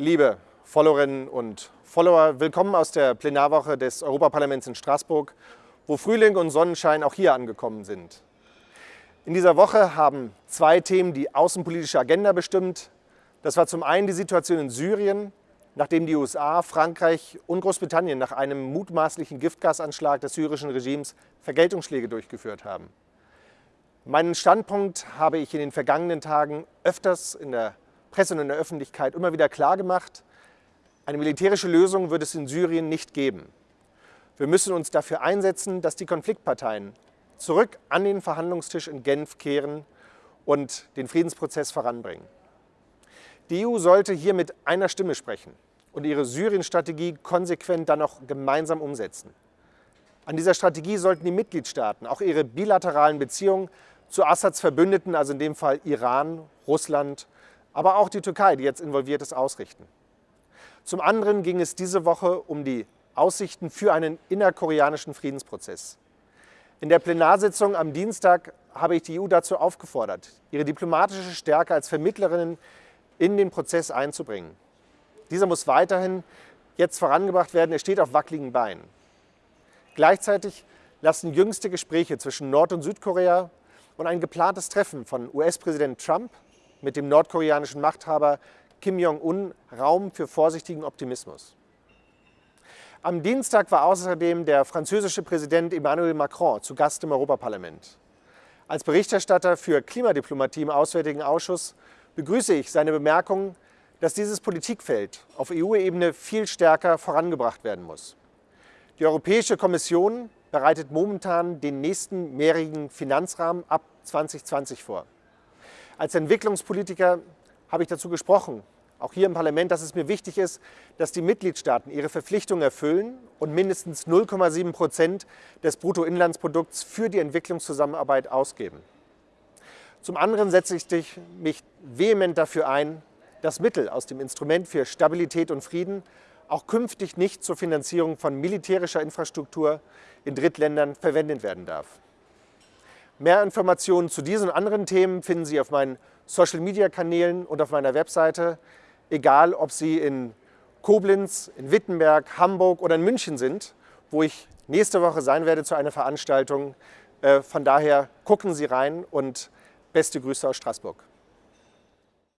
Liebe Followerinnen und Follower, willkommen aus der Plenarwoche des Europaparlaments in Straßburg, wo Frühling und Sonnenschein auch hier angekommen sind. In dieser Woche haben zwei Themen die außenpolitische Agenda bestimmt. Das war zum einen die Situation in Syrien, nachdem die USA, Frankreich und Großbritannien nach einem mutmaßlichen Giftgasanschlag des syrischen Regimes Vergeltungsschläge durchgeführt haben. Meinen Standpunkt habe ich in den vergangenen Tagen öfters in der Presse und in der Öffentlichkeit immer wieder klargemacht. Eine militärische Lösung wird es in Syrien nicht geben. Wir müssen uns dafür einsetzen, dass die Konfliktparteien zurück an den Verhandlungstisch in Genf kehren und den Friedensprozess voranbringen. Die EU sollte hier mit einer Stimme sprechen und ihre Syrien-Strategie konsequent dann auch gemeinsam umsetzen. An dieser Strategie sollten die Mitgliedstaaten auch ihre bilateralen Beziehungen zu Assads Verbündeten, also in dem Fall Iran, Russland, aber auch die Türkei, die jetzt involviert ist, ausrichten. Zum anderen ging es diese Woche um die Aussichten für einen innerkoreanischen Friedensprozess. In der Plenarsitzung am Dienstag habe ich die EU dazu aufgefordert, ihre diplomatische Stärke als Vermittlerin in den Prozess einzubringen. Dieser muss weiterhin jetzt vorangebracht werden, er steht auf wackeligen Beinen. Gleichzeitig lassen jüngste Gespräche zwischen Nord- und Südkorea und ein geplantes Treffen von US-Präsident Trump mit dem nordkoreanischen Machthaber Kim Jong-un Raum für vorsichtigen Optimismus. Am Dienstag war außerdem der französische Präsident Emmanuel Macron zu Gast im Europaparlament. Als Berichterstatter für Klimadiplomatie im Auswärtigen Ausschuss begrüße ich seine Bemerkung, dass dieses Politikfeld auf EU-Ebene viel stärker vorangebracht werden muss. Die Europäische Kommission bereitet momentan den nächsten mehrjährigen Finanzrahmen ab 2020 vor. Als Entwicklungspolitiker habe ich dazu gesprochen, auch hier im Parlament, dass es mir wichtig ist, dass die Mitgliedstaaten ihre Verpflichtungen erfüllen und mindestens 0,7 Prozent des Bruttoinlandsprodukts für die Entwicklungszusammenarbeit ausgeben. Zum anderen setze ich mich vehement dafür ein, dass Mittel aus dem Instrument für Stabilität und Frieden auch künftig nicht zur Finanzierung von militärischer Infrastruktur in Drittländern verwendet werden darf. Mehr Informationen zu diesen und anderen Themen finden Sie auf meinen Social-Media-Kanälen und auf meiner Webseite, egal ob Sie in Koblenz, in Wittenberg, Hamburg oder in München sind, wo ich nächste Woche sein werde zu einer Veranstaltung. Äh, von daher gucken Sie rein und beste Grüße aus Straßburg.